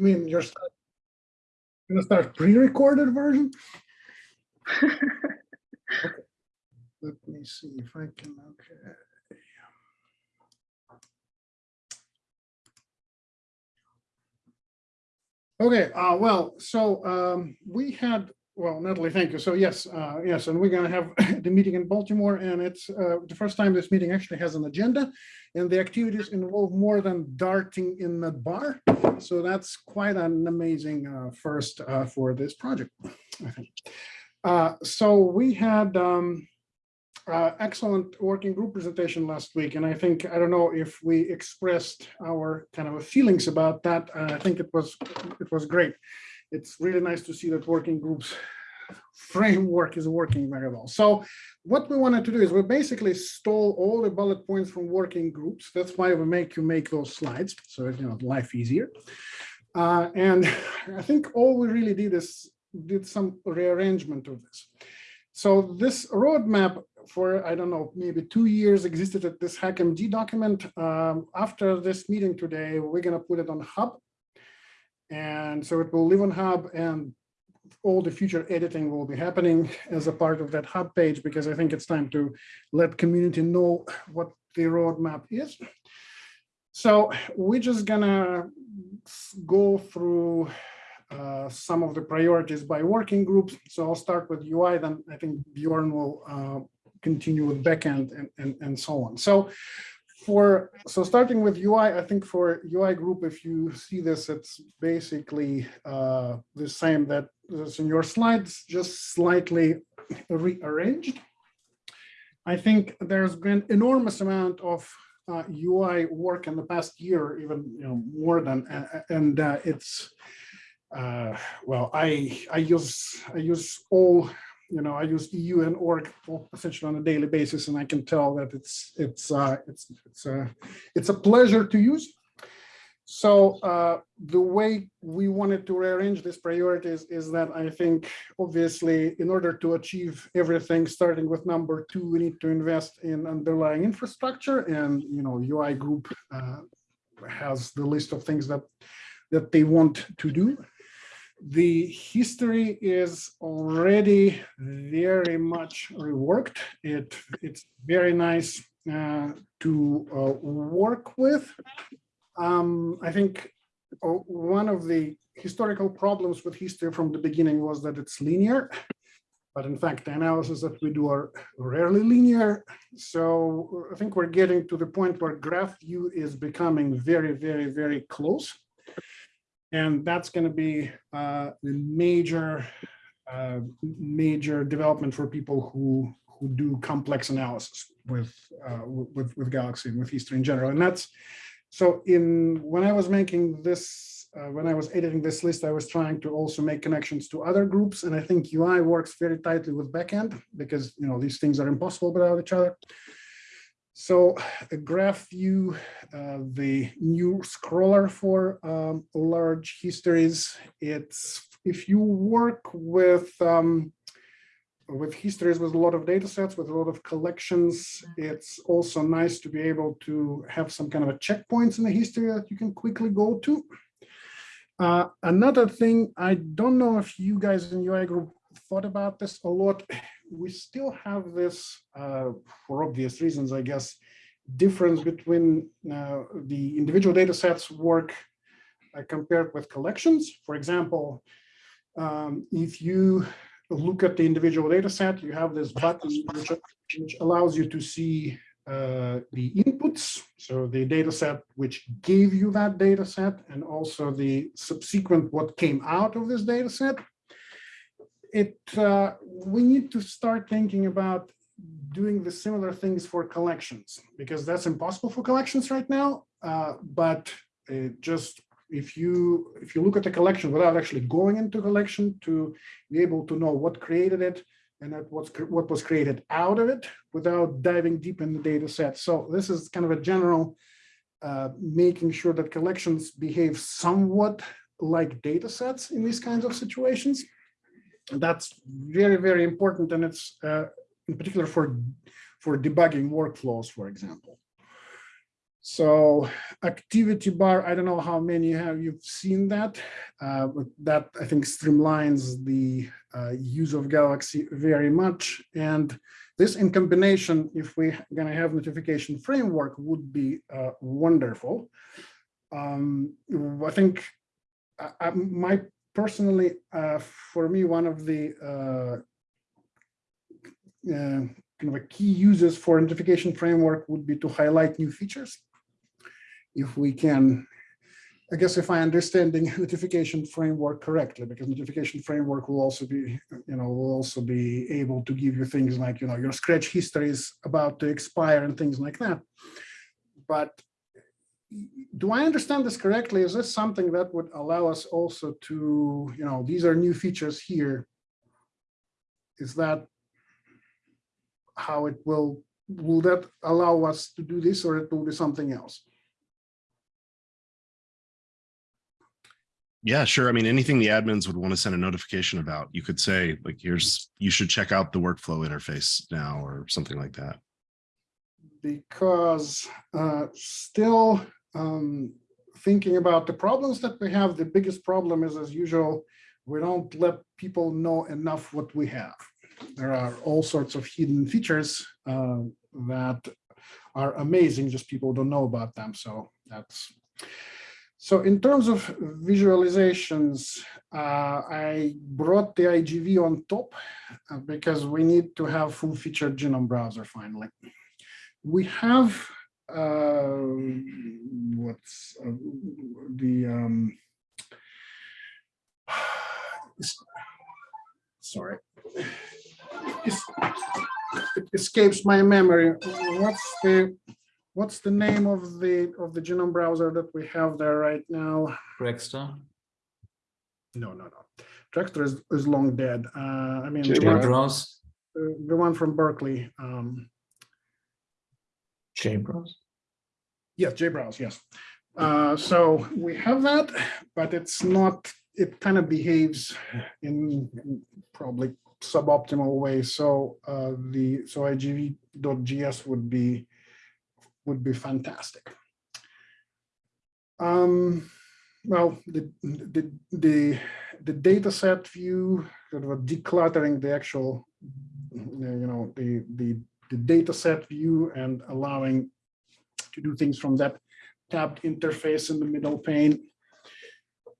I mean, you're gonna start pre-recorded version? Okay. Let me see if I can, okay. Okay, uh, well, so, um, we had, well, Natalie, thank you. So yes, uh, yes, and we're gonna have the meeting in Baltimore and it's, uh, the first time this meeting actually has an agenda. And the activities involve more than darting in the bar. So that's quite an amazing, uh, first, uh, for this project, I think. Uh, so we had, um, uh, excellent working group presentation last week, and I think, I don't know if we expressed our kind of feelings about that. I think it was, it was great. It's really nice to see that working groups framework is working very well. So what we wanted to do is we basically stole all the bullet points from working groups. That's why we make you make those slides, so you know, life easier. Uh, and I think all we really did is did some rearrangement of this. So this roadmap for, I don't know, maybe two years existed at this HackMD document. Um, after this meeting today, we're gonna put it on Hub. And so it will live on Hub and all the future editing will be happening as a part of that Hub page, because I think it's time to let community know what the roadmap is. So we're just gonna go through uh, some of the priorities by working groups. So I'll start with UI, then I think Bjorn will uh, continue with backend and, and, and so on. So for, so starting with UI, I think for UI group, if you see this, it's basically uh, the same that is in your slides, just slightly rearranged. I think there's been enormous amount of uh, UI work in the past year, even you know more than, uh, and uh, it's uh, well, I I use I use all you know I use EU and org essentially on a daily basis, and I can tell that it's it's uh, it's it's a it's a pleasure to use. So uh, the way we wanted to rearrange these priorities is that I think obviously in order to achieve everything, starting with number two, we need to invest in underlying infrastructure, and you know UI group uh, has the list of things that that they want to do the history is already very much reworked. It, it's very nice uh, to uh, work with. Um, I think uh, one of the historical problems with history from the beginning was that it's linear. But in fact, the analysis that we do are rarely linear. So I think we're getting to the point where graph view is becoming very, very, very close. And that's going to be uh, the major, uh, major development for people who who do complex analysis with uh, with with Galaxy and with history in general. And that's so. In when I was making this, uh, when I was editing this list, I was trying to also make connections to other groups. And I think UI works very tightly with backend because you know these things are impossible without each other. So a graph view, uh, the new scroller for um, large histories, it's if you work with um, with histories with a lot of data sets, with a lot of collections, it's also nice to be able to have some kind of a checkpoints in the history that you can quickly go to. Uh, another thing, I don't know if you guys in UI group thought about this a lot we still have this, uh, for obvious reasons, I guess, difference between uh, the individual data sets work uh, compared with collections. For example, um, if you look at the individual data set, you have this button which, which allows you to see uh, the inputs, so the data set which gave you that data set, and also the subsequent what came out of this data set it uh, we need to start thinking about doing the similar things for collections because that's impossible for collections right now. Uh, but just if you if you look at the collection without actually going into collection to be able to know what created it and what's what was created out of it without diving deep in the data set. So this is kind of a general uh, making sure that collections behave somewhat like data sets in these kinds of situations that's very, very important. And it's uh, in particular for, for debugging workflows, for example. So activity bar, I don't know how many have you've seen that, uh, but that I think streamlines the uh, use of Galaxy very much. And this in combination, if we're gonna have notification framework would be uh, wonderful. Um, I think I, I, my personally, uh, for me, one of the uh, uh, kind of a key uses for notification framework would be to highlight new features. If we can, I guess if I understand the notification framework correctly, because notification framework will also be, you know, will also be able to give you things like, you know, your scratch history is about to expire and things like that. But do I understand this correctly? Is this something that would allow us also to, you know, these are new features here. Is that how it will, will that allow us to do this or it will be something else? Yeah, sure. I mean, anything the admins would want to send a notification about, you could say like, here's, you should check out the workflow interface now or something like that. Because uh, still um, thinking about the problems that we have, the biggest problem is as usual, we don't let people know enough what we have. There are all sorts of hidden features uh, that are amazing, just people don't know about them. So that's so in terms of visualizations, uh, I brought the IGV on top uh, because we need to have full featured genome browser finally. We have uh, what's uh, the um, sorry, it escapes my memory. What's the what's the name of the of the genome browser that we have there right now? Trackster. No, no, no. Trackster is, is long dead. Uh, I mean, the one, uh, the one from Berkeley. Um, JBrowse. yes, JBrowse, yes. Uh, so we have that, but it's not, it kind of behaves in in probably suboptimal way. So uh, the, so IGV.js would be, would be fantastic. Um, well, the, the, the, the data set view, sort of decluttering the actual, you know, the, the, the data set view and allowing to do things from that tabbed interface in the middle pane.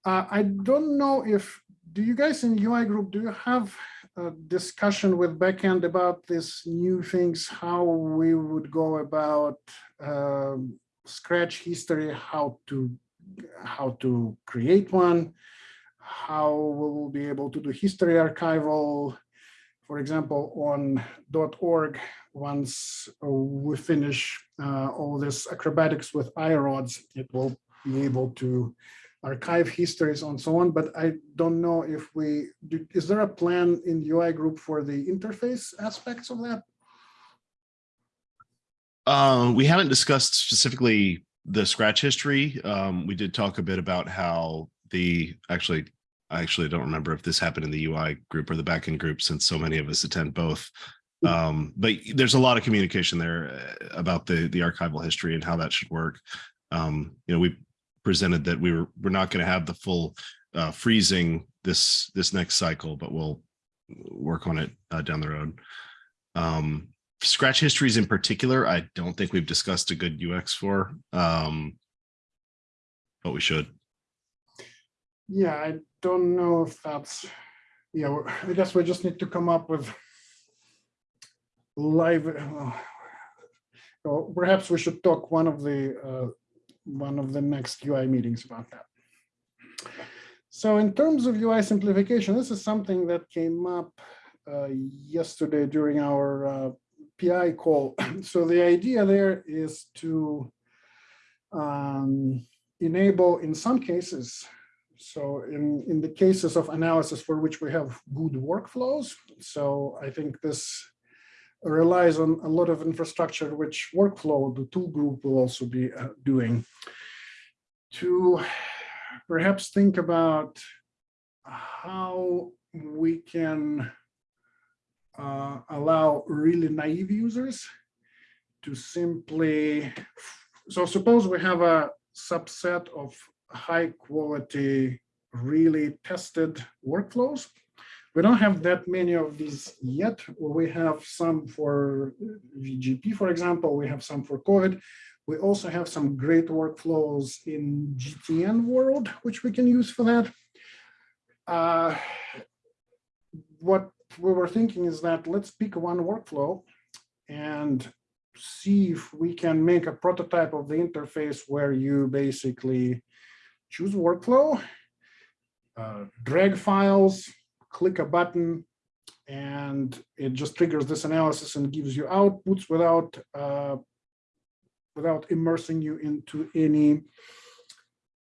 Uh, I don't know if, do you guys in UI group, do you have a discussion with backend about this new things, how we would go about um, scratch history, how to how to create one, how we will be able to do history archival, for example, on .org, once we finish uh, all this acrobatics with iRODS, it will be able to archive histories and so on, but I don't know if we, do, is there a plan in the UI group for the interface aspects of that? Uh, we haven't discussed specifically the scratch history. Um, we did talk a bit about how the actually, I actually don't remember if this happened in the UI group or the backend group since so many of us attend both. Um, but there's a lot of communication there uh, about the the archival history and how that should work. Um, you know, we presented that we were we're not going to have the full uh, freezing this this next cycle, but we'll work on it uh, down the road. Um, scratch histories in particular, I don't think we've discussed a good UX for, um, but we should. Yeah, I don't know if that's, yeah, I guess we just need to come up with live, uh, or perhaps we should talk one of the, uh, one of the next UI meetings about that. So in terms of UI simplification, this is something that came up uh, yesterday during our uh, PI call. So the idea there is to um, enable in some cases so in, in the cases of analysis for which we have good workflows, so I think this relies on a lot of infrastructure which workflow the tool group will also be uh, doing to perhaps think about how we can uh, allow really naive users to simply so suppose we have a subset of high quality, really tested workflows. We don't have that many of these yet. We have some for VGP, for example, we have some for COVID. We also have some great workflows in GTN world, which we can use for that. Uh, what we were thinking is that let's pick one workflow and see if we can make a prototype of the interface where you basically choose workflow, uh, drag files, click a button, and it just triggers this analysis and gives you outputs without uh, without immersing you into any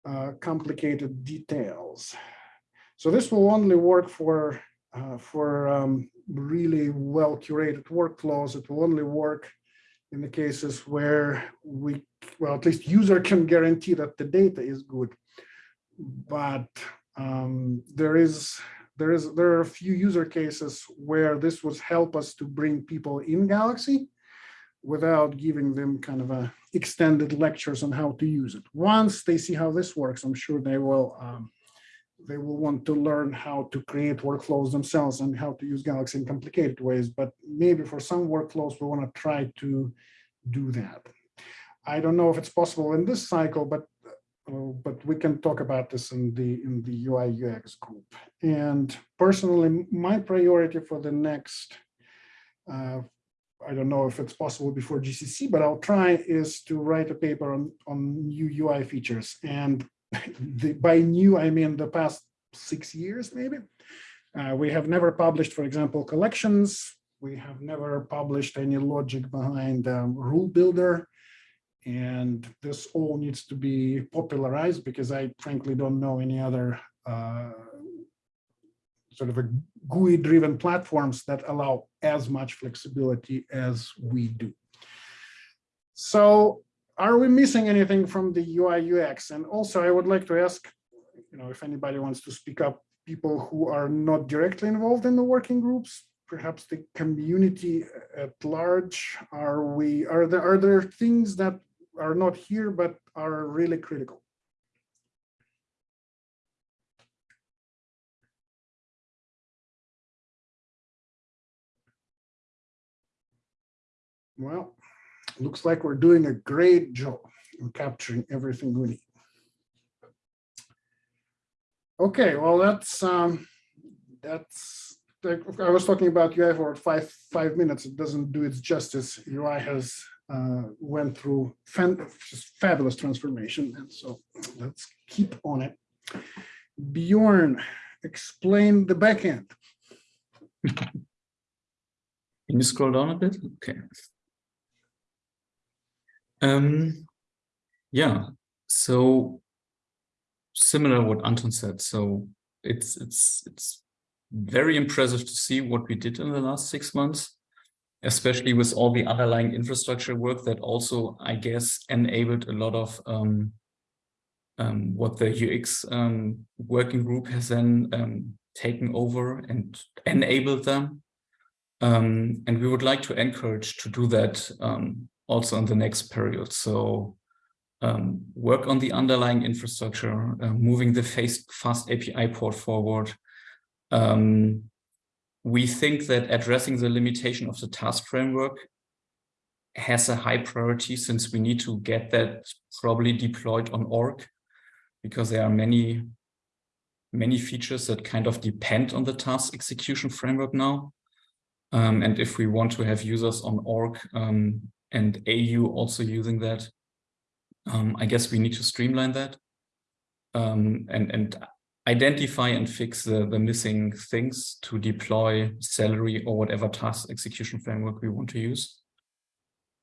uh, complicated details. So this will only work for uh, for um, really well curated workflows. It will only work in the cases where we, well, at least user can guarantee that the data is good. But um, there is, there is, there are a few user cases where this would help us to bring people in Galaxy without giving them kind of a extended lectures on how to use it. Once they see how this works, I'm sure they will um, they will want to learn how to create workflows themselves and how to use Galaxy in complicated ways. But maybe for some workflows, we want to try to do that. I don't know if it's possible in this cycle, but but we can talk about this in the in the UI UX group. And personally, my priority for the next, uh, I don't know if it's possible before GCC, but I'll try is to write a paper on on new UI features and the, by new, I mean the past six years, maybe. Uh, we have never published, for example, collections. We have never published any logic behind um, rule builder. And this all needs to be popularized because I frankly don't know any other uh, sort of a GUI driven platforms that allow as much flexibility as we do. So are we missing anything from the UI UX? And also I would like to ask, you know, if anybody wants to speak up, people who are not directly involved in the working groups, perhaps the community at large, are we, are there, are there things that are not here, but are really critical? Well, looks like we're doing a great job in capturing everything we need. Okay, well, that's um, that's I was talking about UI for five five minutes. It doesn't do its justice. UI has went through fabulous transformation, and so let's keep on it. Bjorn, explain the backend. Can you scroll down a bit? Okay. Um, yeah, so similar what Anton said. So it's it's it's very impressive to see what we did in the last six months, especially with all the underlying infrastructure work that also, I guess, enabled a lot of um, um, what the UX um, working group has then um, taken over and enabled them. Um, and we would like to encourage to do that um, also in the next period. So work on the underlying infrastructure, uh, moving the FastAPI port forward. Um, we think that addressing the limitation of the task framework has a high priority since we need to get that probably deployed on org because there are many many features that kind of depend on the task execution framework now. Um, and if we want to have users on org, um, and AU also using that. Um, I guess we need to streamline that um, and, and identify and fix the, the missing things to deploy Celery or whatever task execution framework we want to use.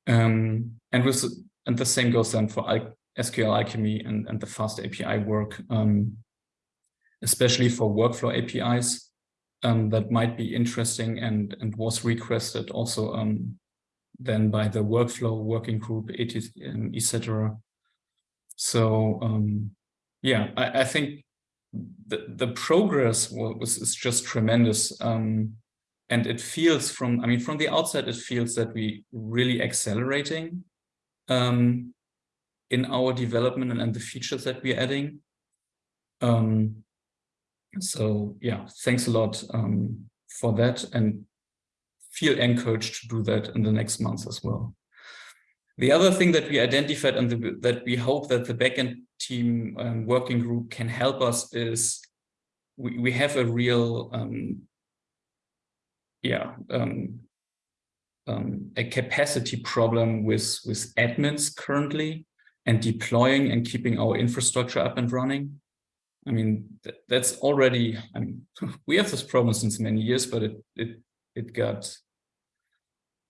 Um, and with and the same goes then for SQLAlchemy and, and the FastAPI work, um, especially for workflow APIs um, that might be interesting and, and was requested also um, then by the workflow working group, etc. So um, yeah, I, I, think the, the progress was is just tremendous. Um, and it feels from, I mean, from the outside, it feels that we really accelerating. Um, in our development and, and the features that we're adding. Um, so yeah, thanks a lot um, for that and feel encouraged to do that in the next months as well. The other thing that we identified and the, that we hope that the backend team um, working group can help us is we, we have a real, um, yeah, um, um, a capacity problem with, with admins currently and deploying and keeping our infrastructure up and running. I mean, th that's already, I mean, we have this problem since many years, but it, it, it got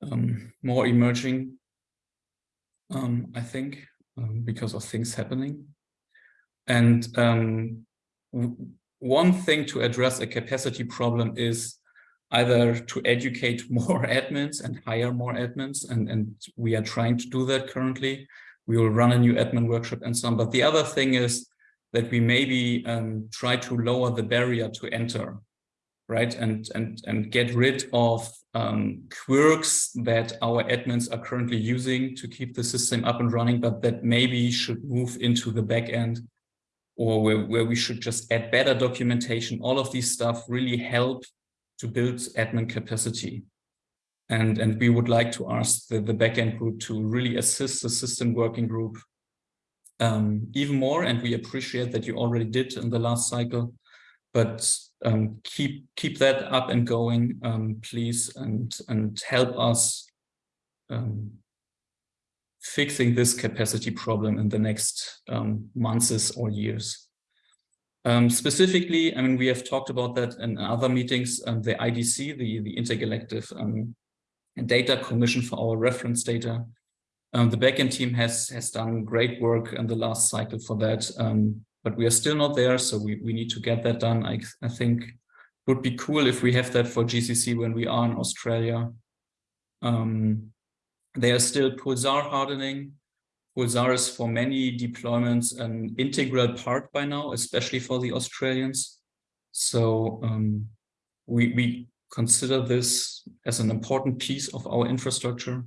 um, more emerging, um, I think, um, because of things happening. And um, one thing to address a capacity problem is either to educate more admins and hire more admins, and, and we are trying to do that currently. We will run a new admin workshop and so on. But the other thing is that we maybe um, try to lower the barrier to enter, right? And, and, and get rid of um, quirks that our admins are currently using to keep the system up and running, but that maybe should move into the back end or where, where we should just add better documentation. All of these stuff really help to build admin capacity. And, and we would like to ask the, the backend group to really assist the system working group um, even more. And we appreciate that you already did in the last cycle, but um, keep keep that up and going, um, please, and and help us um, fixing this capacity problem in the next um, months or years. Um, specifically, I mean, we have talked about that in other meetings, um, the IDC, the, the Intergalactic Data Commission for our reference data. The backend team has, has done great work in the last cycle for that, but we are still not there, so we, we need to get that done. I, I think would be cool if we have that for GCC when we are in Australia. Um, they are still Pulsar hardening, Pulsar is for many deployments an integral part by now, especially for the Australians. So um, we, we consider this as an important piece of our infrastructure.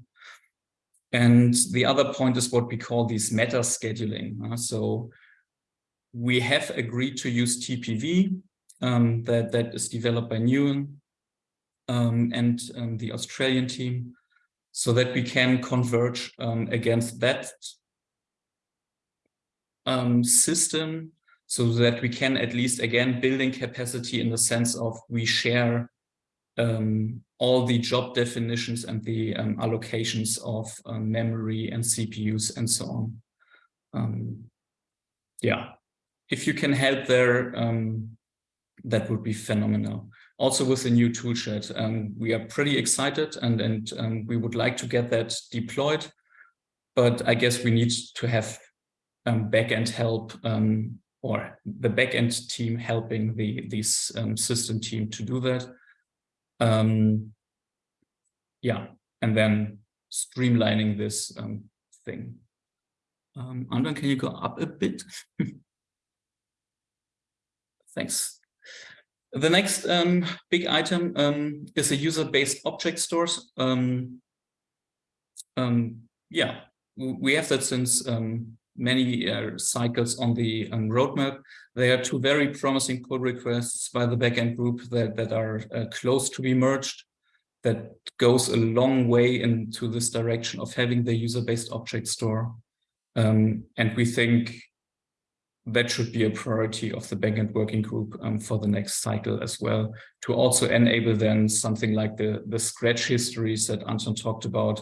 And the other point is what we call these meta scheduling. Uh, so we have agreed to use TPV um, that, that is developed by Nuwan um, and um, the Australian team so that we can converge um, against that um, system so that we can at least again building capacity in the sense of we share um, all the job definitions and the allocations of memory and CPUs and so on. Yeah, if you can help there, um, that would be phenomenal. Also with the new toolshed, um, we are pretty excited and, and we would like to get that deployed, but I guess we need to have um, backend help um, or the backend team helping the this um, system team to do that. Um, yeah, and then streamlining this um, thing. Um, Anton, can you go up a bit? Thanks. The next um, big item um, is a user-based object stores. Um, um, yeah, we have that since um, many uh, cycles on the um, roadmap. There are two very promising pull requests by the backend group that, that are uh, close to be merged. That goes a long way into this direction of having the user-based object store. And we think that should be a priority of the backend working group um, for the next cycle as well, to also enable then something like the, the scratch histories that Anton talked about,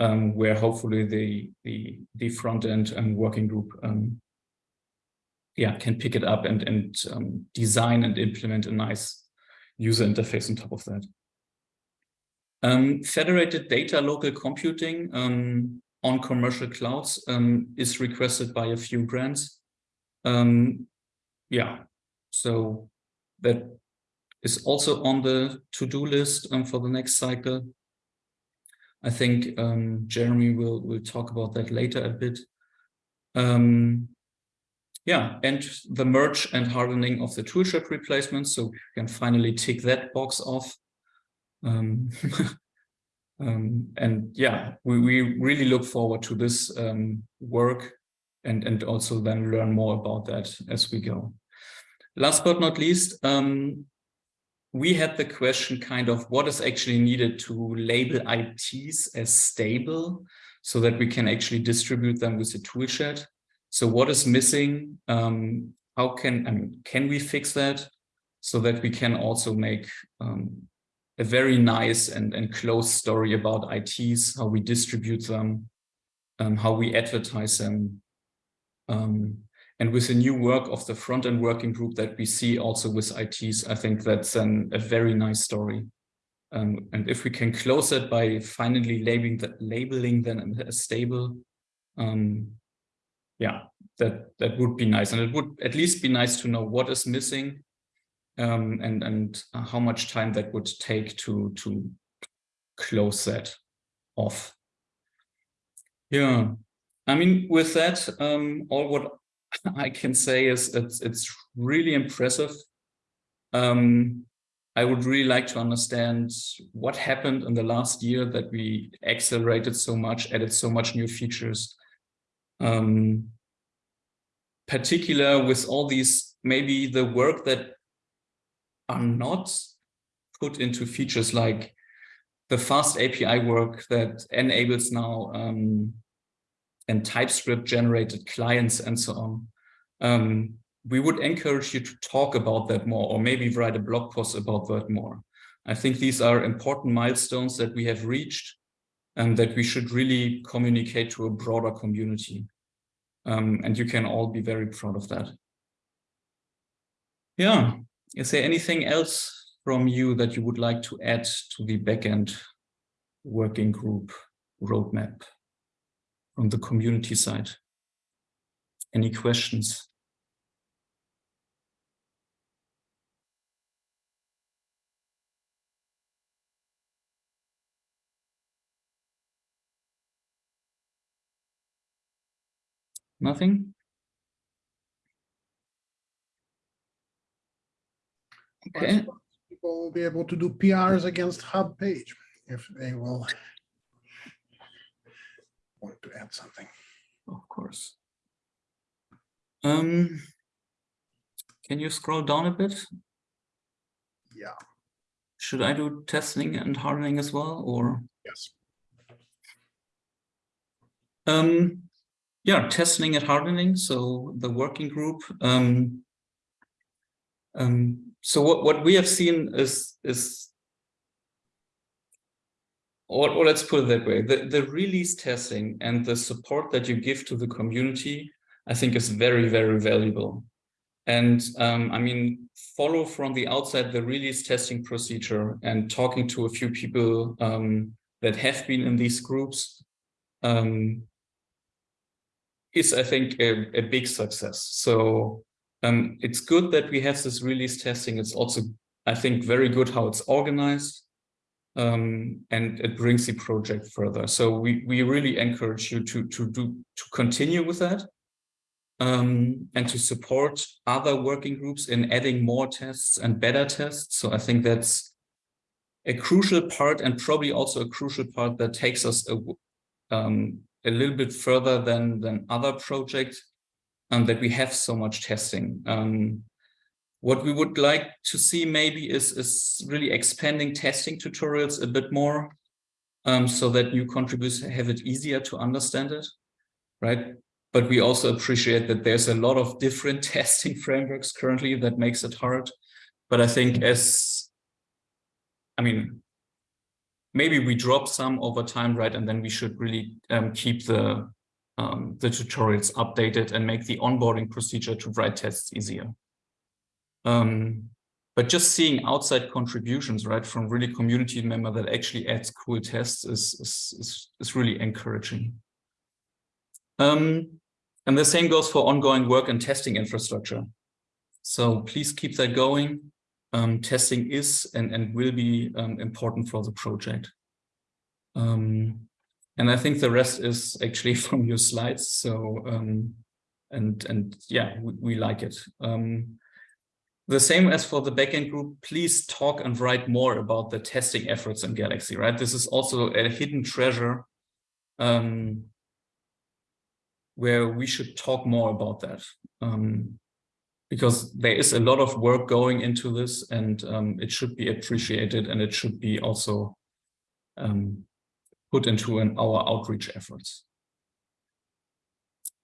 um, where hopefully the the the front end and working group um, yeah can pick it up and and um, design and implement a nice user interface on top of that. Um, federated data local computing um, on commercial clouds um, is requested by a few brands. Yeah, so that is also on the to-do list for the next cycle. I think um, Jeremy will, will talk about that later a bit. Um, yeah, and the merge and hardening of the toolshed replacement. So we can finally tick that box off. Um, um, and yeah, we, we really look forward to this um, work and, and also then learn more about that as we go. Last but not least, um, we had the question kind of what is actually needed to label ITs as stable so that we can actually distribute them with a toolshed. So what is missing? Um, how can, I mean, can we fix that so that we can also make um, a very nice and, and close story about ITs, how we distribute them, um, how we advertise them. Um, and with the new work of the front-end working group that we see also with ITs, I think that's an, a very nice story. Um, and if we can close it by finally labeling, that, labeling them as stable, um, yeah, that, that would be nice. And it would at least be nice to know what is missing um, and, and how much time that would take to, to close that off. Yeah, I mean, with that, um, all what I can say is it's, it's really impressive. Um, I would really like to understand what happened in the last year that we accelerated so much, added so much new features. Um, particular with all these, maybe the work that are not put into features like the FastAPI work that enables now um, and TypeScript generated clients and so on. Um, we would encourage you to talk about that more or maybe write a blog post about that more. I think these are important milestones that we have reached and that we should really communicate to a broader community. Um, and you can all be very proud of that. Yeah, is there anything else from you that you would like to add to the backend working group roadmap from the community side? Any questions? Nothing? Okay. People will be able to do PRs against hub page if they will want to add something. Of course. Um, can you scroll down a bit? Yeah. Should I do testing and hardening as well, or? Yes. Um, yeah, testing and hardening. So the working group. Um, um, so what, what we have seen is is or, or let's put it that way, the, the release testing and the support that you give to the community, I think is very, very valuable. And um, I mean, follow from the outside the release testing procedure and talking to a few people um, that have been in these groups um, is, I think, a, a big success. So um, it's good that we have this release testing. It's also, I think, very good how it's organized um, and it brings the project further. So we, we really encourage you to, to, do, to continue with that um, and to support other working groups in adding more tests and better tests. So I think that's a crucial part and probably also a crucial part that takes us a, um, a little bit further than, than other projects and that we have so much testing. Um, what we would like to see maybe is, is really expanding testing tutorials a bit more um, so that new contributors have it easier to understand it, right? But we also appreciate that there's a lot of different testing frameworks currently that makes it hard. But I think as, I mean, maybe we drop some over time, right? And then we should really um, keep the, um, the tutorials updated and make the onboarding procedure to write tests easier. Um, but just seeing outside contributions, right, from really community member that actually adds cool tests is, is, is, is really encouraging. Um, and the same goes for ongoing work and testing infrastructure. So please keep that going. Um, testing is and, and will be um, important for the project. Um, and I think the rest is actually from your slides. So, um, and, and yeah, we, we like it. Um, the same as for the backend group, please talk and write more about the testing efforts in Galaxy, right? This is also a hidden treasure. Um, where we should talk more about that. Um, because there is a lot of work going into this and um, it should be appreciated and it should be also um, put into an, our outreach efforts.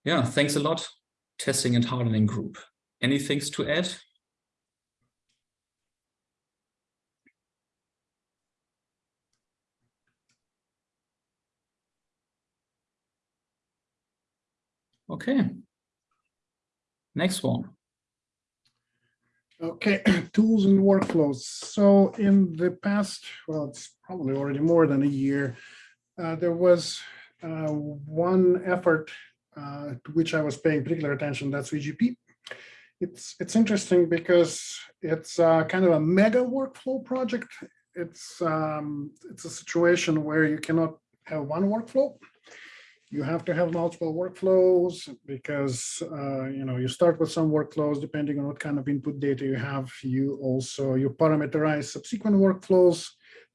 Yeah, thanks a lot, testing and hardening group. Any things to add? Okay. Next one. Okay, tools and workflows. So in the past, well, it's probably already more than a year, uh, there was uh, one effort uh, to which I was paying particular attention, that's VGP. It's, it's interesting because it's uh, kind of a mega workflow project. It's, um, it's a situation where you cannot have one workflow you have to have multiple workflows because uh, you know you start with some workflows depending on what kind of input data you have. You also you parameterize subsequent workflows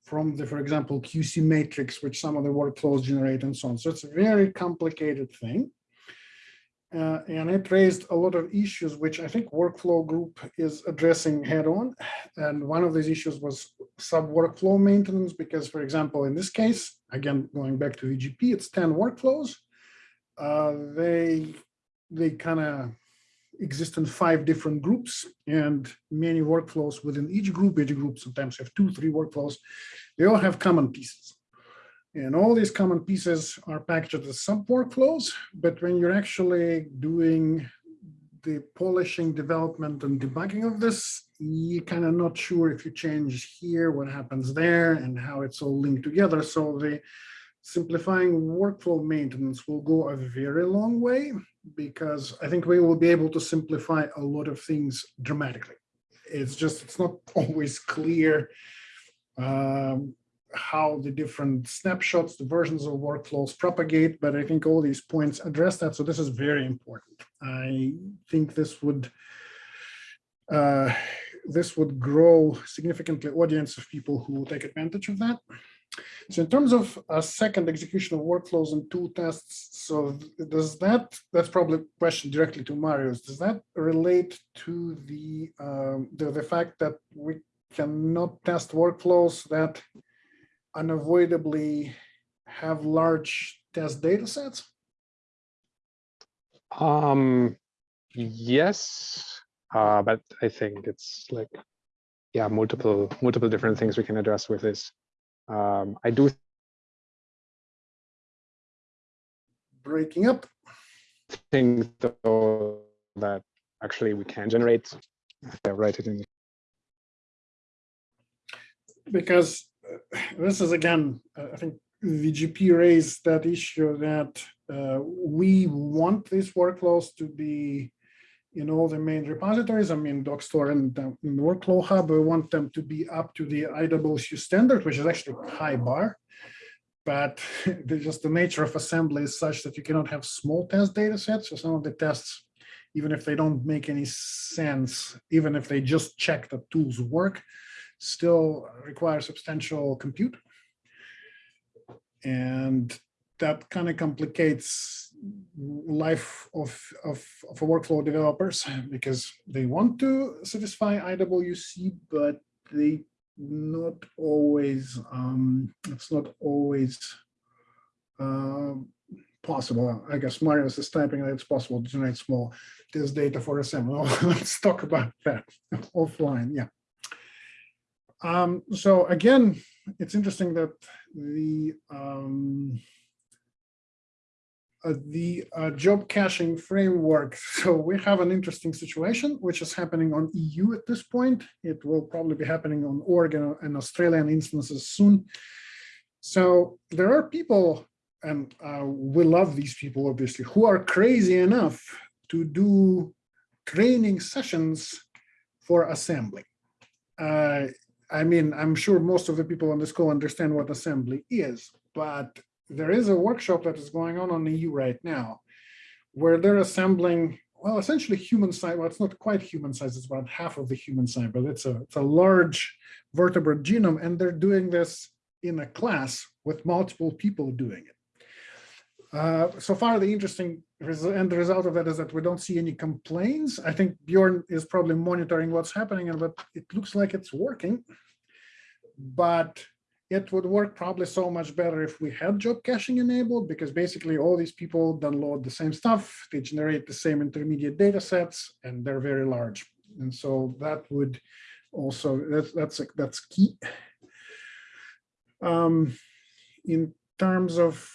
from the, for example, QC matrix, which some of the workflows generate and so on. So it's a very complicated thing. Uh, and it raised a lot of issues, which I think workflow group is addressing head on. And one of these issues was sub workflow maintenance, because for example, in this case, again, going back to VGP, it's 10 workflows. Uh, they they kind of exist in five different groups and many workflows within each group. Each group sometimes have two, three workflows. They all have common pieces. And all these common pieces are packaged as sub workflows, but when you're actually doing the polishing, development, and debugging of this, you're kind of not sure if you change here, what happens there, and how it's all linked together. So the simplifying workflow maintenance will go a very long way because I think we will be able to simplify a lot of things dramatically. It's just, it's not always clear um, how the different snapshots, the versions of workflows propagate, but I think all these points address that. So this is very important. I think this would uh, this would grow significantly audience of people who take advantage of that. So in terms of a second execution of workflows and tool tests, so does that, that's probably a question directly to Marius, does that relate to the, um, the, the fact that we cannot test workflows that unavoidably have large test data sets? Um, yes, uh, but I think it's like, yeah, multiple multiple different things we can address with this. Um, I do breaking up. think though that actually we can generate. Yeah, write it in. Because uh, this is again, uh, I think VGP raised that issue that uh, we want these workflows to be in all the main repositories. I mean, Dockstore and uh, Workflow Hub, we want them to be up to the IWC standard, which is actually high bar. But just the nature of assembly is such that you cannot have small test data sets. So some of the tests, even if they don't make any sense, even if they just check that tools work, still require substantial compute. And that kind of complicates life of, of, of a workflow developers because they want to satisfy IWC, but they not always, um, it's not always uh, possible. I guess Marius is typing that it's possible to generate small test data for assembly. Let's talk about that offline. Yeah. Um, so again, it's interesting that the um, the uh, job caching framework. So we have an interesting situation, which is happening on EU at this point. It will probably be happening on Oregon and Australian instances soon. So there are people, and uh, we love these people, obviously, who are crazy enough to do training sessions for assembly. Uh, I mean, I'm sure most of the people on this call understand what assembly is, but there is a workshop that is going on on the EU right now where they're assembling, well, essentially human size. Well, it's not quite human size. It's about half of the human size, but it's a, it's a large vertebrate genome. And they're doing this in a class with multiple people doing it. Uh, so far, the interesting and the result of that is that we don't see any complaints. I think Bjorn is probably monitoring what's happening and but it looks like it's working. But it would work probably so much better if we had job caching enabled because basically all these people download the same stuff, they generate the same intermediate data sets and they're very large. And so that would also, that's, that's, that's key. Um, in terms of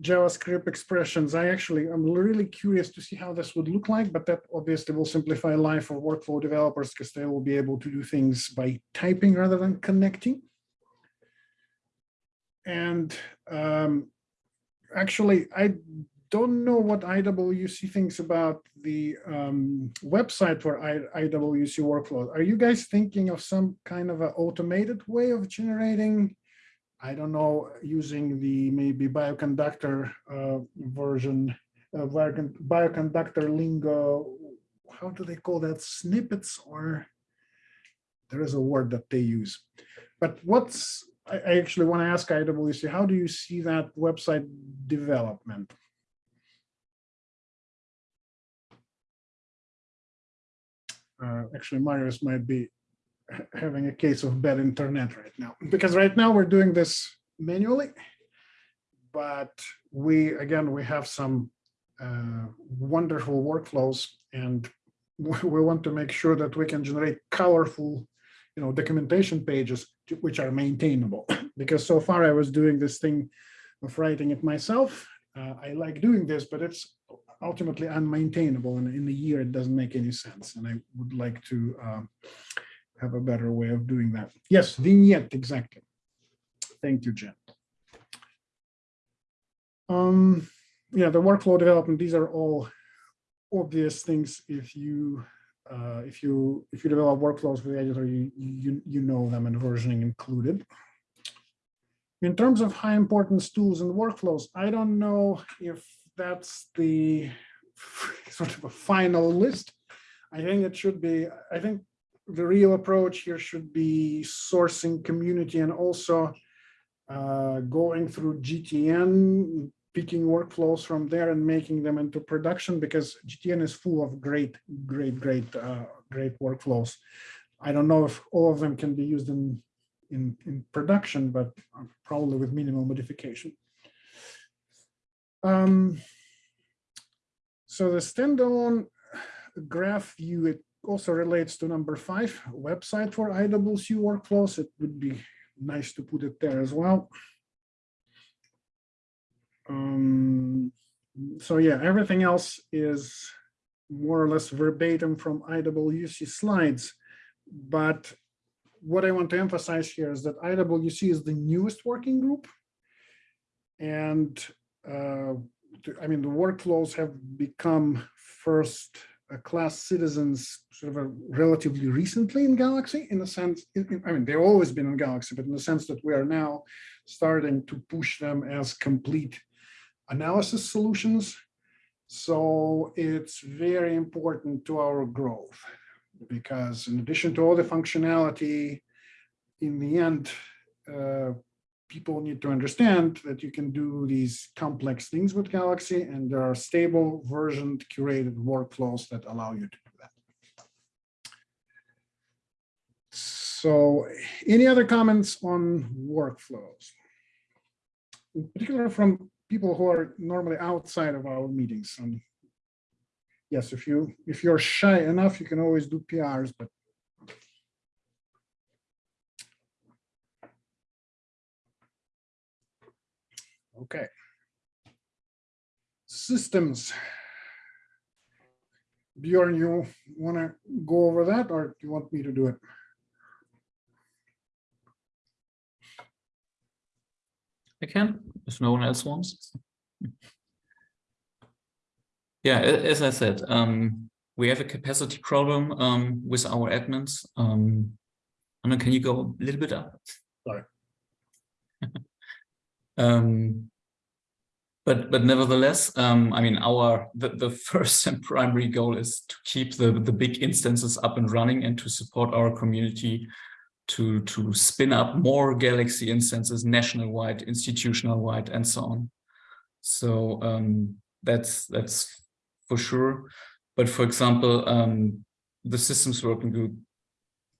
JavaScript expressions, I actually, I'm really curious to see how this would look like, but that obviously will simplify life for workflow developers because they will be able to do things by typing rather than connecting. And um, actually, I don't know what IWC thinks about the um, website for I, IWC workflows. Are you guys thinking of some kind of an automated way of generating I don't know, using the maybe bioconductor uh, version, uh, bioconductor lingo, how do they call that, snippets or? There is a word that they use. But what's, I, actually want to ask IWC, how do you see that website development? Uh, Actually, Marius might be having a case of bad internet right now, because right now we're doing this manually. But we, again, we have some uh, wonderful workflows and we want to make sure that we can generate colorful, you know, documentation pages which are maintainable. Because so far I was doing this thing of writing it myself. Uh, I like doing this, but it's ultimately unmaintainable and in a year it doesn't make any sense. And I would like to um, have a better way of doing that. Yes, vignette, exactly. Thank you, Jen. Um, yeah, the workflow development, these are all obvious things. If you, uh, if you, if you develop workflows with the editor, you, you, you know them and versioning included. In terms of high importance tools and workflows, I don't know if that's the sort of a final list. I think it should be, I think the real approach here should be sourcing community and also uh, going through GTN, picking workflows from there and making them into production because GTN is full of great, great, great, uh, great workflows. I don't know if all of them can be used in, in, in production, but uh, probably with minimal modification. Um, so the standalone graph view, it also relates to number five, website for IWC workflows. It would be nice to put it there as well. Um, so yeah, everything else is more or less verbatim from IWC slides. But what I want to emphasize here is that IWC is the newest working group. And uh, I mean, the workflows have become first class citizens sort of relatively recently in Galaxy in the sense, I mean, they've always been in Galaxy, but in the sense that we are now starting to push them as complete analysis solutions. So it's very important to our growth because in addition to all the functionality, in the end, uh, people need to understand that you can do these complex things with Galaxy and there are stable versioned curated workflows that allow you to do that. So any other comments on workflows? In particular from people who are normally outside of our meetings. And yes, if you if you're shy enough, you can always do PRs, but Okay. Systems. Bjorn, you want to go over that or do you want me to do it? I can, if no one else wants. Yeah, as I said, um, we have a capacity problem um, with our admins. Um, Anna, can you go a little bit up? Sorry. um, but but nevertheless, um, I mean, our the, the first and primary goal is to keep the the big instances up and running and to support our community to to spin up more Galaxy instances national wide, institutional wide, and so on. So um, that's that's for sure. But for example, um, the systems working group,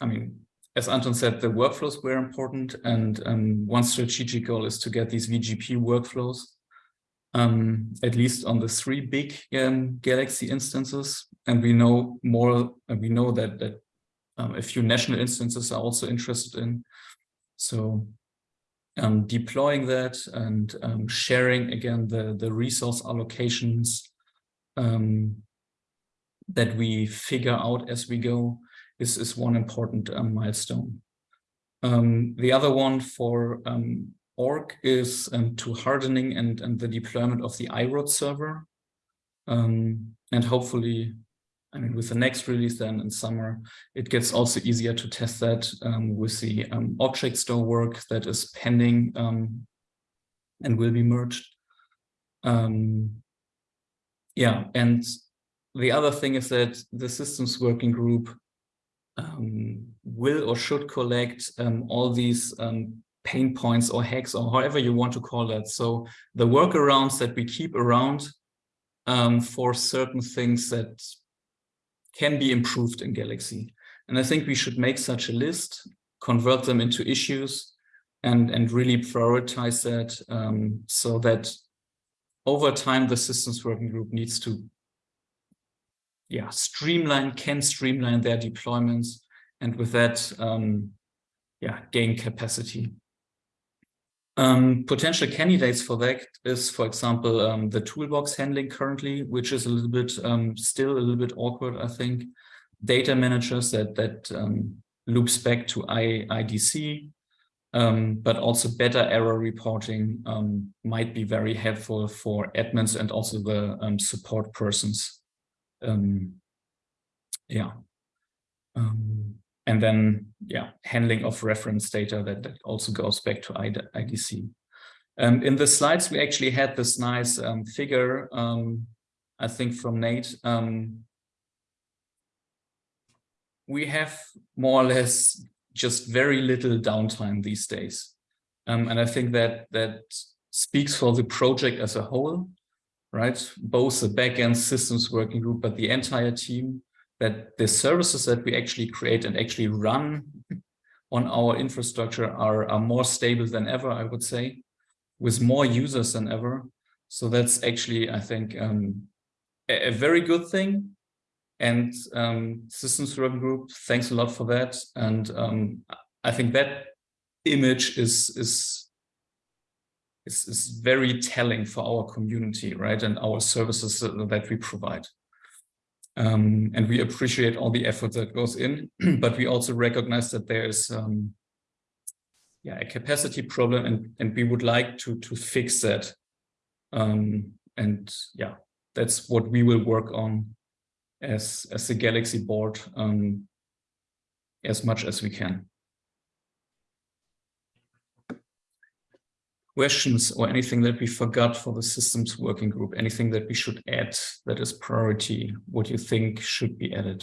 I mean, as Anton said, the workflows were important, and um, one strategic goal is to get these VGP workflows, um, at least on the three big um, Galaxy instances. And we know more, we know that that um, a few national instances are also interested in. So um, deploying that and um, sharing again the, the resource allocations um, that we figure out as we go is, is one important um, milestone. Um, the other one for org is to hardening and, and the deployment of the iRODS server. and hopefully I mean, with the next release then in summer, it gets also easier to test that um, with the um, object store work that is pending um, and will be merged. Um, yeah, and the other thing is that the systems working group um, will or should collect um, all these pain points or hacks or however you want to call that. So the workarounds that we keep around for certain things that can be improved in Galaxy. And I think we should make such a list, convert them into issues, and, and really prioritize that um, so that over time the systems working group needs to yeah, streamline, can streamline their deployments, and with that, um, yeah, gain capacity. Um, potential candidates for that is, for example, um, the toolbox handling currently, which is a little bit um, still a little bit awkward, I think. Data managers that that um, loops back to I, IDC, um, but also better error reporting um, might be very helpful for admins and also the support persons. yeah. And then, yeah, handling of reference data that, that also goes back to IDC. Um, in the slides, we actually had this nice um, figure, um, I think from Nate. Um, we have more or less just very little downtime these days. Um, and I think that that speaks for the project as a whole, right? Both the backend systems working group, but the entire team that the services that we actually create and actually run on our infrastructure are, are more stable than ever, I would say, with more users than ever. So that's actually, I think, um, a, a, very good thing. And um, Systems Working Group, thanks a lot for that. And um, I think that image is, is, is, is very telling for our community, right? And our services that we provide. Um, and we appreciate all the effort that goes in, but we also recognize that there is um, yeah, a capacity problem and, and we would like to, to fix that. Um, and yeah, that's what we will work on as, as the Galaxy board um, as much as we can. Questions or anything that we forgot for the systems working group, anything that we should add that is priority, what you think should be added?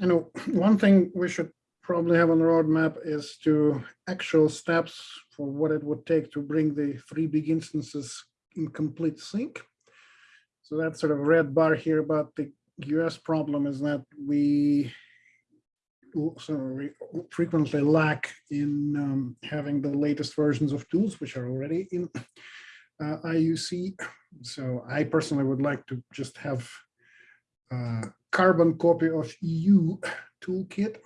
You know, one thing we should probably have on the roadmap is to actual steps for what it would take to bring the three big instances in complete sync. So that sort of red bar here about the US problem is that we so frequently lack in um, having the latest versions of tools, which are already in uh, IUC. So I personally would like to just have a carbon copy of EU toolkit,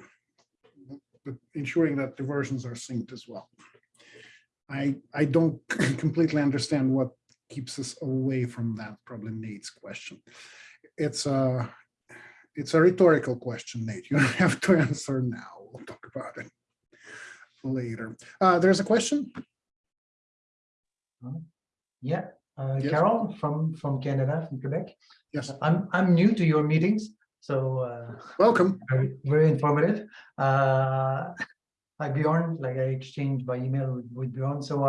but ensuring that the versions are synced as well. I, I don't completely understand what keeps us away from that, probably Nate's question. It's a, it's a rhetorical question, Nate. You don't have to answer now. We'll talk about it later. Uh, there's a question. Uh, yeah, uh, yes. Carol from from Canada, from Quebec. Yes, I'm I'm new to your meetings, so uh, welcome. Very, very informative. Uh, hi Bjorn, like I exchanged by email with, with Bjorn. So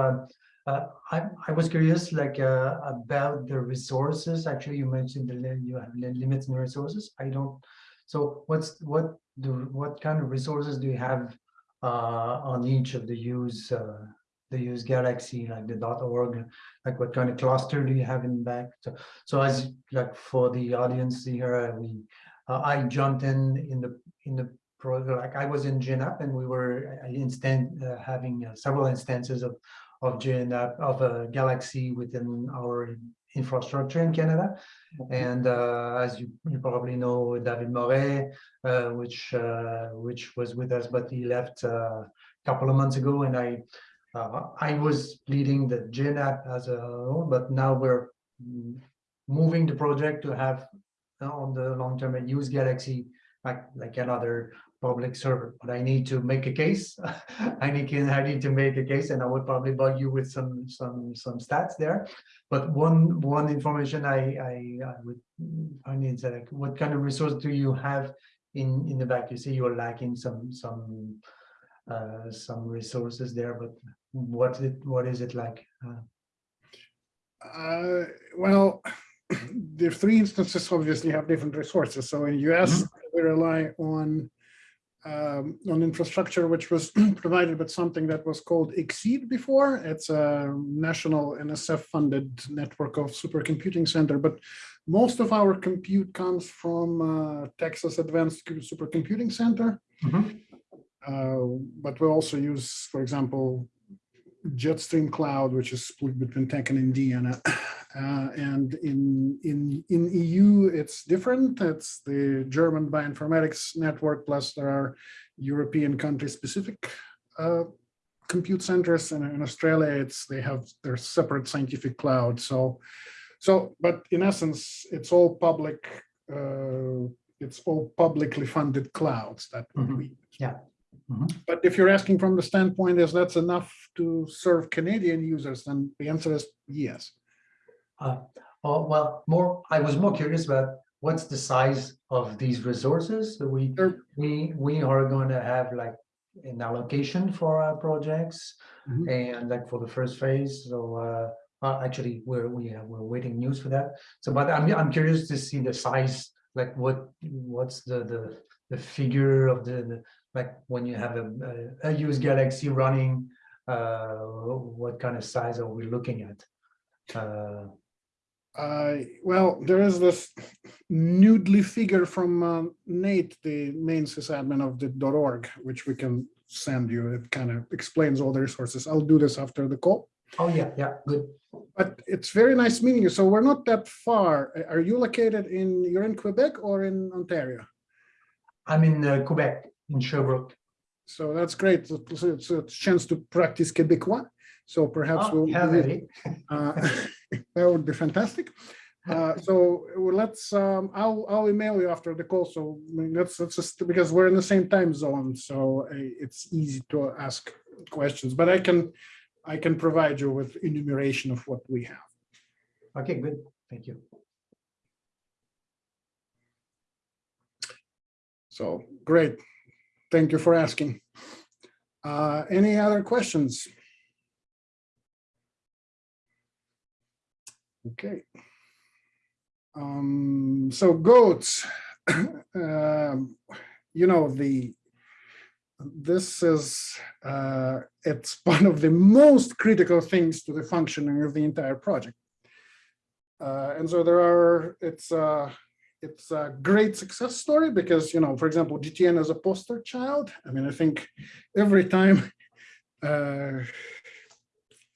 uh, I, I was curious like uh, about the resources. Actually, you mentioned the you have limits in resources. I don't. So what's what the what kind of resources do you have uh, on each of the use uh, the use Galaxy, like the .org, like what kind of cluster do you have in back? So, so as like for the audience here, we, uh, I jumped in in the in the like I was in GenAP and we were instant having several instances of of GenAP of a Galaxy within our infrastructure in Canada. And uh, as you, you probably know, David Morais, uh, which uh, which was with us, but he left uh, a couple of months ago, and I uh, I was leading the GenAP as a whole, but now we're moving the project to have uh, on the long term a use Galaxy like like another public server. But I need to make a case. I need to, I need to make a case, and I would probably bug you with some some some stats there. But one one information I I, I would I need to like what kind of resource do you have in in the back? You see you're lacking some some uh some resources there, but what it what is it like? Uh, Uh, well, the three instances obviously have different resources. So in US, we rely on um, on infrastructure which was provided with something that was called XSEDE before. It's a national NSF-funded network of supercomputing center, but most of our compute comes from uh, Texas Advanced Supercomputing Center. Mhm. Uh, but we also use, for example, Jetstream Cloud, which is split between TACC and Indiana. Uh, and in, in, in EU, it's different. It's the German bioinformatics network, plus there are European country-specific uh, compute centers. And in Australia, it's they have their separate scientific cloud. So, so, but in essence, it's all public. Uh, it's all publicly funded clouds that Mhm. we Yeah. Mhm. but if you're asking from the standpoint is that's enough to serve Canadian users, then the answer is yes. Oh, well, more, I was more curious about what's the size of these resources? So we, Sure. we, we are going to have like an allocation for our projects Mhm. and like for the first phase. So, uh, uh, actually, we're, we have, we're waiting news for that. So, but I'm, I'm curious to see the size, like what, what's the, the, the figure of the, the, like when you have a, a, a use Galaxy running, uh, what kind of size are we looking at? Uh, Uh, well, there is this noodly figure from uh, Nate, the main sysadmin of the .org, which we can send you. It kind of explains all the resources. I'll do this after the call. oh, yeah, yeah, good. But it's very nice meeting you. So we're not that far. Are you located in, you're in Quebec or in Ontario? I'm in uh, Quebec, in Sherbrooke. So that's great. It's a- it's a chance to practice Quebecois. So perhaps Oh, we'll. yeah, it. Uh, That would be fantastic. Uh, So let's, um, I'll, I'll email you after the call. So I mean, just because we're in the same time zone. So uh, it's easy to ask questions, but I can, I can provide you with enumeration of what we have. Okay, good. Thank you. So great. Thank you for asking. Uh, Any other questions? Okay. Um, so goats, um, you know, the, this is, uh, it's one of the most critical things to the functioning of the entire project. Uh, and so there are, it's, uh, it's a great success story because, you know, for example, GTN is a poster child. I mean, I think every time, uh,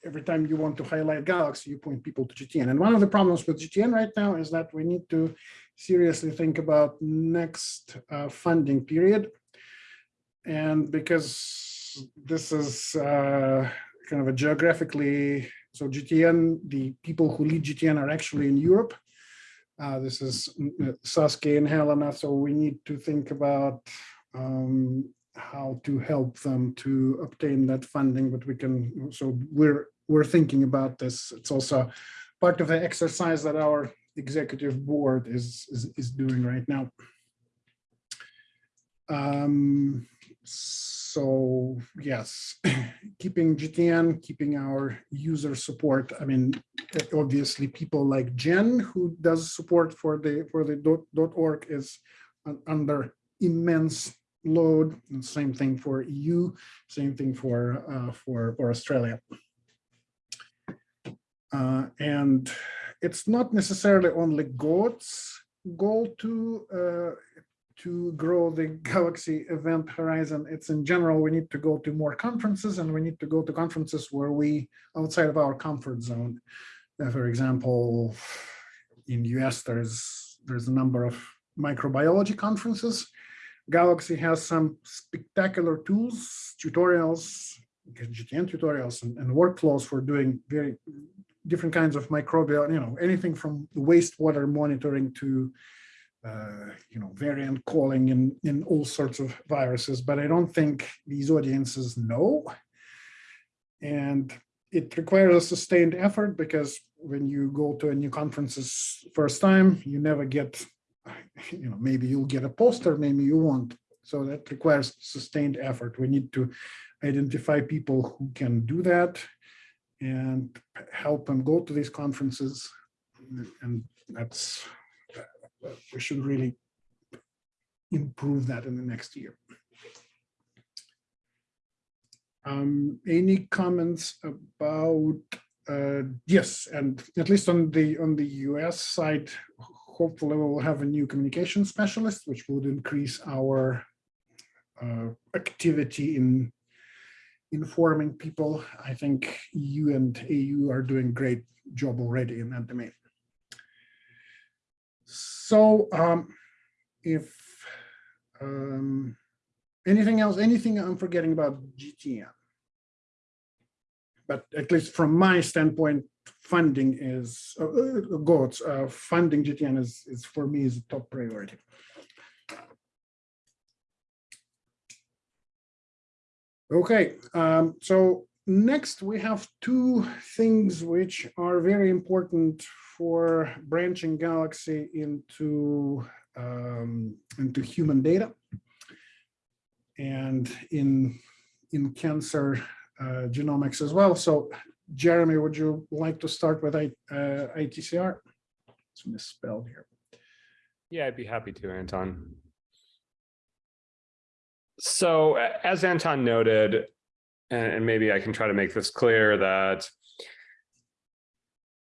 every time you want to highlight Galaxy, you point people to GTN. And one of the problems with GTN right now is that we need to seriously think about next uh, funding period. And because this is uh, kind of a geographically, so GTN, the people who lead GTN are actually in Europe. Uh, this is mm, uh, and Helena, so we need to think about um, how to help them to obtain that funding, but we can, so we're, we're thinking about this. It's also part of the exercise that our executive board is, is, is doing right now. Um, so yes, keeping GTN, keeping our user support. I mean, obviously people like Jen who does support for the for the dot, dot org is under immense load and same thing for EU, same thing for uh, for for Australia. Uh, and it's not necessarily only God's goal to uh, to grow the Galaxy event horizon. It's in general, we need to go to more conferences and we need to go to conferences where we outside of our comfort zone. Uh, for example, in US, there's there's a number of microbiology conferences. Galaxy has some spectacular tools, tutorials, GTN tutorials and, and workflows for doing very different kinds of microbial, you know, anything from wastewater monitoring to, uh, you know, variant calling in, in all sorts of viruses, but I don't think these audiences know. And it requires a sustained effort because when you go to a new conferences first time, you never get, you know, maybe you'll get a poster, maybe you won't. So that requires sustained effort. We need to identify people who can do that and help them go to these conferences. And that's, we should really improve that in the next year. Um, any comments about, uh, yes, and at least on the, on the US side, hopefully we'll have a new communication specialist, which would increase our uh, activity in informing people. I think EU and AU are doing great job already in that domain. So um, if um, anything else, anything I'm forgetting about GTN? But at least from my standpoint, funding is uh, uh, goals, uh, funding GTN is, is for me is a top priority. Okay, um, so next we have two things which are very important for branching Galaxy into um, into human data and in in cancer uh, genomics as well. So Jeremy, would you like to start with I, uh, ITCR? It's misspelled here. Yeah, I'd be happy to, Anton. So as Anton noted, and, and maybe I can try to make this clear that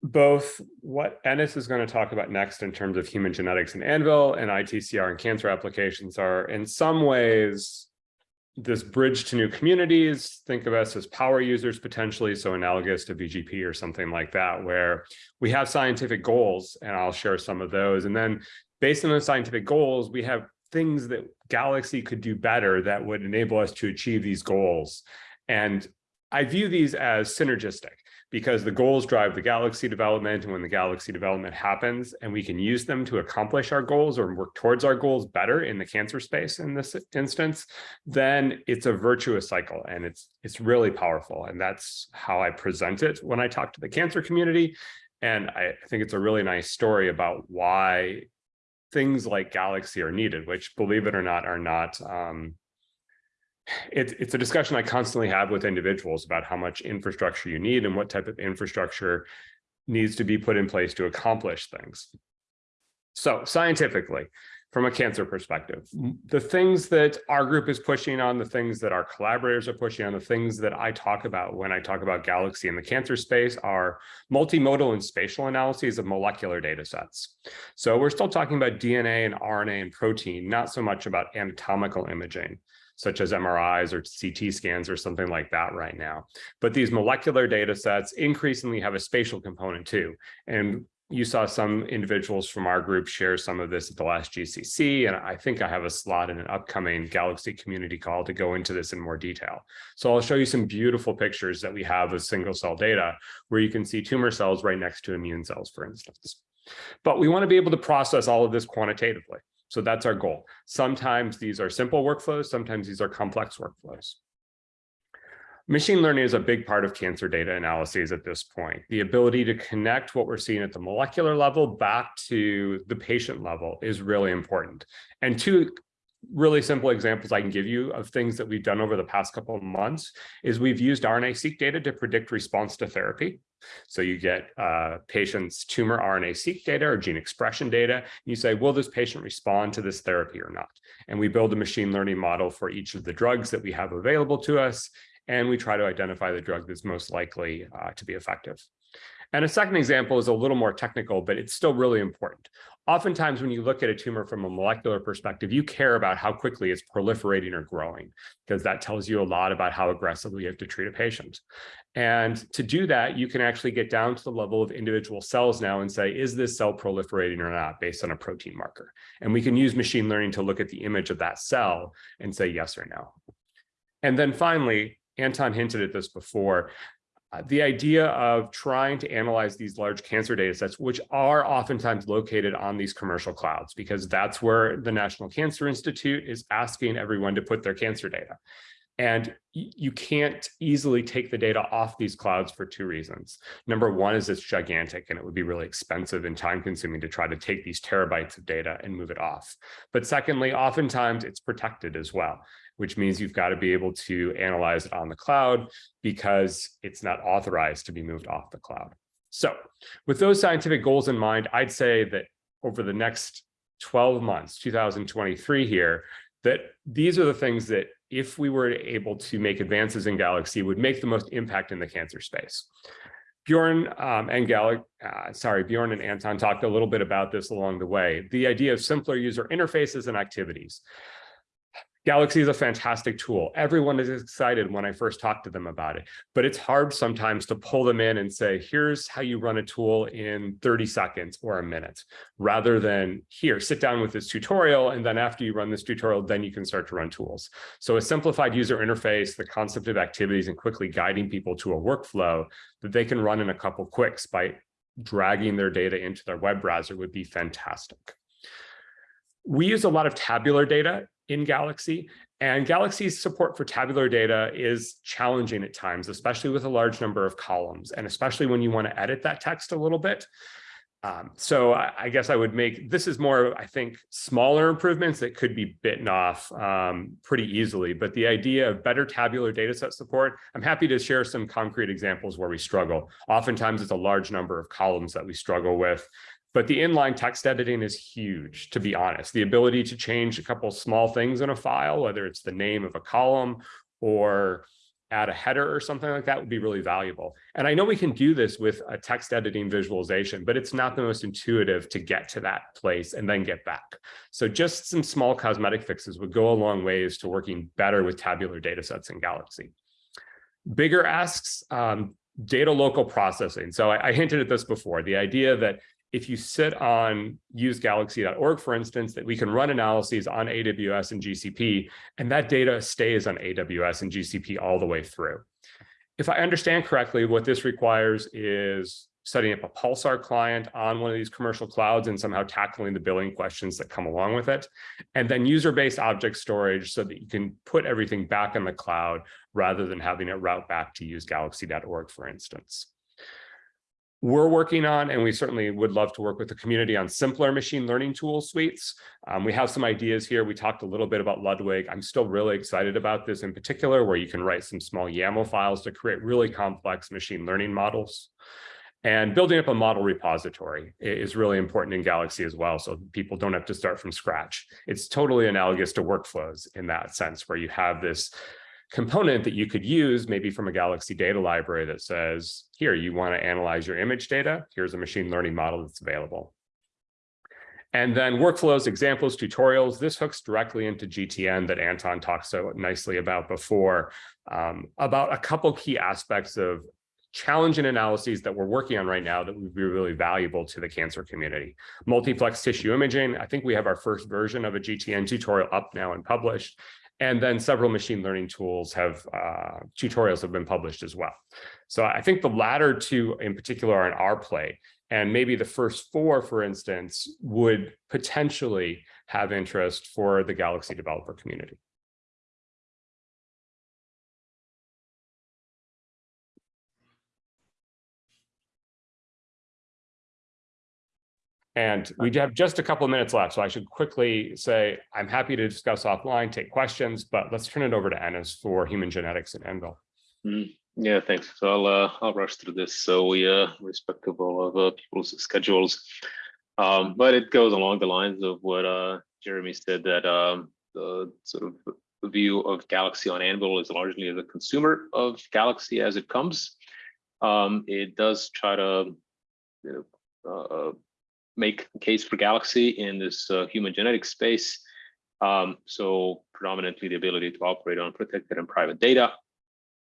both what Enis is going to talk about next in terms of human genetics and Anvil and ITCR and cancer applications are in some ways this bridge to new communities. Think of us as power users potentially, so analogous to VGP or something like that, where we have scientific goals, and I'll share some of those. And then based on those scientific goals, we have things that Galaxy could do better that would enable us to achieve these goals. And I view these as synergistic because the goals drive the Galaxy development. And when the Galaxy development happens and we can use them to accomplish our goals or work towards our goals better in the cancer space in this instance, then it's a virtuous cycle and it's, it's really powerful. And that's how I present it when I talk to the cancer community. And I think it's a really nice story about why things like Galaxy are needed, which believe it or not, are not, um, it, it's a discussion I constantly have with individuals about how much infrastructure you need and what type of infrastructure needs to be put in place to accomplish things. So scientifically, from a cancer perspective, the things that our group is pushing on, the things that our collaborators are pushing on, the things that I talk about when I talk about Galaxy in the cancer space are multimodal and spatial analyses of molecular data sets. So we're still talking about DNA and RNA and protein, not so much about anatomical imaging such as MRIs or CT scans or something like that right now. But these molecular data sets increasingly have a spatial component too. And you saw some individuals from our group share some of this at the last GCC, and I think I have a slot in an upcoming Galaxy community call to go into this in more detail. So I'll show you some beautiful pictures that we have of single cell data where you can see tumor cells right next to immune cells, for instance. But we want to be able to process all of this quantitatively. So that's our goal. Sometimes these are simple workflows, sometimes these are complex workflows. Machine learning is a big part of cancer data analyses at this point. The ability to connect what we're seeing at the molecular level back to the patient level is really important. And two really simple examples I can give you of things that we've done over the past couple of months is we've used RNA-seq data to predict response to therapy. So you get uh, patient's tumor RNA-seq data or gene expression data. You say, will this patient respond to this therapy or not? And we build a machine learning model for each of the drugs that we have available to us. And we try to identify the drug that's most likely uh, to be effective. And a second example is a little more technical, but it's still really important. Oftentimes, when you look at a tumor from a molecular perspective, you care about how quickly it's proliferating or growing, because that tells you a lot about how aggressively you have to treat a patient. And to do that, you can actually get down to the level of individual cells now and say, is this cell proliferating or not based on a protein marker? And we can use machine learning to look at the image of that cell and say yes or no. And then finally, Anton hinted at this before, the idea of trying to analyze these large cancer data sets, which are oftentimes located on these commercial clouds, because that's where the National Cancer Institute is asking everyone to put their cancer data. And you can't easily take the data off these clouds for two reasons. Number one is it's gigantic and it would be really expensive and time consuming to try to take these terabytes of data and move it off. But secondly, oftentimes it's protected as well which means you've got to be able to analyze it on the cloud because it's not authorized to be moved off the cloud. So with those scientific goals in mind, I'd say that over the next 12 months, 2023 here, that these are the things that if we were able to make advances in Galaxy would make the most impact in the cancer space. Bjorn um, and Gal, uh, sorry, Bjorn and Anton talked a little bit about this along the way. The idea of simpler user interfaces and activities. Galaxy is a fantastic tool. Everyone is excited when I first talk to them about it, but it's hard sometimes to pull them in and say, here's how you run a tool in 30 seconds or a minute, rather than here, sit down with this tutorial. And then after you run this tutorial, then you can start to run tools. So a simplified user interface, the concept of activities and quickly guiding people to a workflow that they can run in a couple clicks by dragging their data into their web browser would be fantastic. We use a lot of tabular data in Galaxy. And Galaxy's support for tabular data is challenging at times, especially with a large number of columns, and especially when you want to edit that text a little bit. Um, so I, I, guess I would make, this is more, I think, smaller improvements that could be bitten off um, pretty easily. But the idea of better tabular data set support, I'm happy to share some concrete examples where we struggle. Oftentimes it's a large number of columns that we struggle with. But the inline text editing is huge, to be honest. The ability to change a couple small things in a file, whether it's the name of a column or add a header or something like that would be really valuable. And I know we can do this with a text editing visualization, but it's not the most intuitive to get to that place and then get back. So just some small cosmetic fixes would go a long ways to working better with tabular data sets in Galaxy. Bigger asks, um, data local processing. So I, I hinted at this before, the idea that if you sit on usegalaxy.org, for instance, that we can run analyses on AWS and GCP, and that data stays on AWS and GCP all the way through. If I understand correctly, what this requires is setting up a Pulsar client on one of these commercial clouds and somehow tackling the billing questions that come along with it. And then user-based object storage so that you can put everything back in the cloud rather than having it route back to usegalaxy.org, for instance we're working on, and we certainly would love to work with the community on simpler machine learning tool suites. Um, we have some ideas here. We talked a little bit about Ludwig. I'm still really excited about this in particular, where you can write some small YAML files to create really complex machine learning models. And building up a model repository is really important in Galaxy as well, so people don't have to start from scratch. It's totally analogous to workflows in that sense, where you have this component that you could use maybe from a Galaxy data library that says, here, you want to analyze your image data. Here's a machine learning model that's available. And then workflows, examples, tutorials. This hooks directly into GTN that Anton talked so nicely about before, um, about a couple key aspects of challenging analyses that we're working on right now that would be really valuable to the cancer community. Multiplex tissue imaging. I think we have our first version of a GTN tutorial up now and published. And then several machine learning tools have uh, tutorials have been published as well. So I think the latter two in particular are in our play. And maybe the first four, for instance, would potentially have interest for the Galaxy developer community. And we have just a couple of minutes left, so I should quickly say I'm happy to discuss offline, take questions, but let's turn it over to Enis for human genetics and Anvil. Mm, yeah, thanks. So I'll uh, I'll rush through this. So we uh respectable of uh, people's schedules, um, but it goes along the lines of what uh Jeremy said that um the sort of view of Galaxy on Anvil is largely as a consumer of Galaxy as it comes. Um, it does try to, you know, uh, make a case for Galaxy in this uh, human genetic space. Um, so predominantly the ability to operate on protected and private data,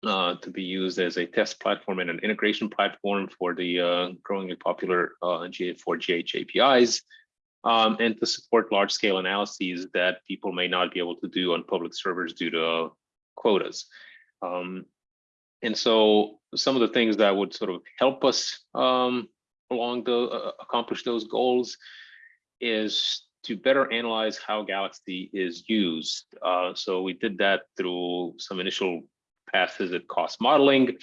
uh, to be used as a test platform and an integration platform for the uh, growingly popular uh, GA4GH APIs, um, and to support large scale analyses that people may not be able to do on public servers due to quotas. Um, and so some of the things that would sort of help us um, along the uh, accomplish those goals is to better analyze how Galaxy is used. Uh, so we did that through some initial passes at cost modeling,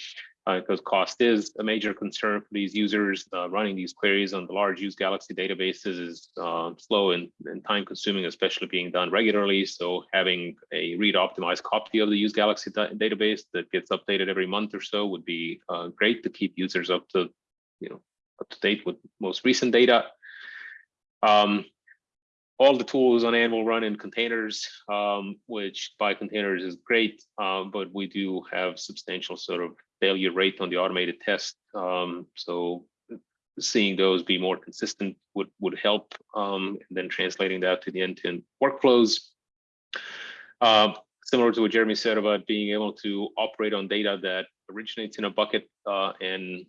because cost is a major concern for these users. Uh, running these queries on the large use Galaxy databases is uh, slow and, and time consuming, especially being done regularly. So having a read optimized copy of the use Galaxy database that gets updated every month or so would be uh, great to keep users up to, you know, up to date with most recent data. Um, all the tools on Anvil run in containers, um, which by containers is great, um, but we do have substantial sort of failure rate on the automated test. Um, so seeing those be more consistent would would help, um, and then translating that to the end-to-end workflows. Uh, similar to what Jeremy said about being able to operate on data that originates in a bucket uh, and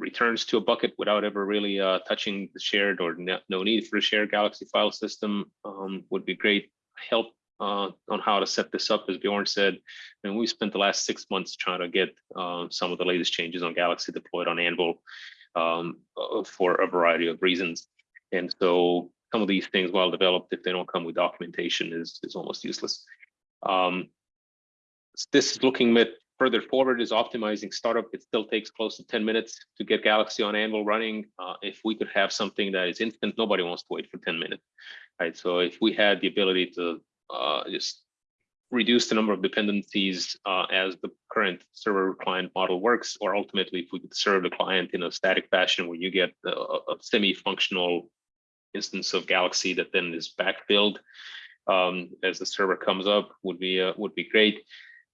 returns to a bucket without ever really uh, touching the shared or no, need for a shared Galaxy file system um, would be great help uh, on how to set this up, as Bjorn said. And we spent the last six months trying to get uh, some of the latest changes on Galaxy deployed on Anvil um, uh, for a variety of reasons. And so some of these things, while developed, if they don't come with documentation, is is almost useless. Um, this is looking at further forward is optimizing startup. It still takes close to 10 minutes to get Galaxy on Anvil running. Uh, if we could have something that is instant, nobody wants to wait for 10 minutes, right? So if we had the ability to uh, just reduce the number of dependencies uh, as the current server client model works, or ultimately if we could serve the client in a static fashion where you get a, a semi-functional instance of Galaxy that then is backfilled um, as the server comes up would be uh, would be great.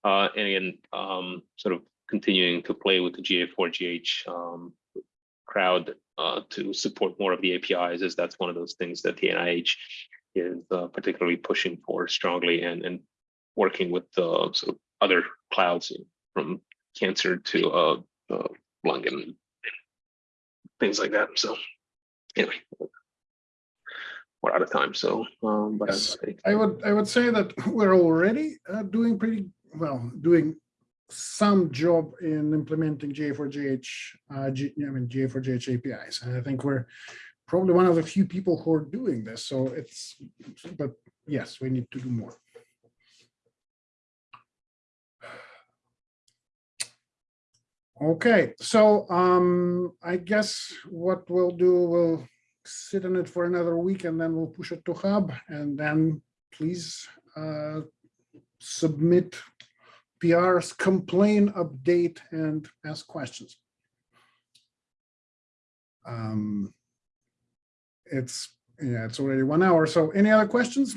Uh, and again, um, sort of continuing to play with the GA4GH um, crowd uh, to support more of the APIs, as that's one of those things that the NIH is uh, particularly pushing for strongly and, and working with uh, sort of other clouds from cancer to uh, uh, lung and things like that. So anyway, we're out of time. So, um, but Yes. I- I would, I would say that we're already uh, doing pretty, well, doing some job in implementing GA4GH, uh, G, I mean, GA4GH APIs. And I think we're probably one of the few people who are doing this. So it's, but yes, we need to do more. Okay, so um, I guess what we'll do, we'll sit on it for another week and then we'll push it to Hub and then please uh, submit PRs, complain, update, and ask questions. Um, It's, yeah, it's already one hour. So any other questions?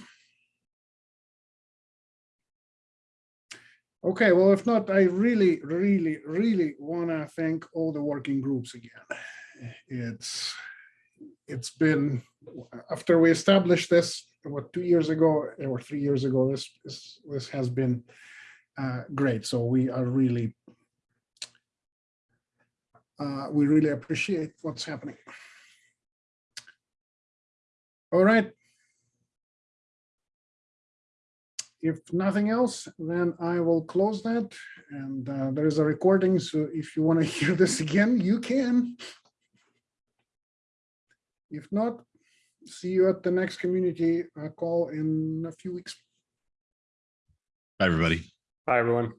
Okay, well, if not, I really, really, really want to thank all the working groups again. It's, it's been, after we established this, what, two years ago or three years ago, this, this, this has been uh, great. So we are really, uh, we really appreciate what's happening. All right. If nothing else, then I will close that. And uh, there is a recording, so if you want to hear this again, you can. If not, see you at the next community uh, call in a few weeks. Bye, everybody. Bye, everyone.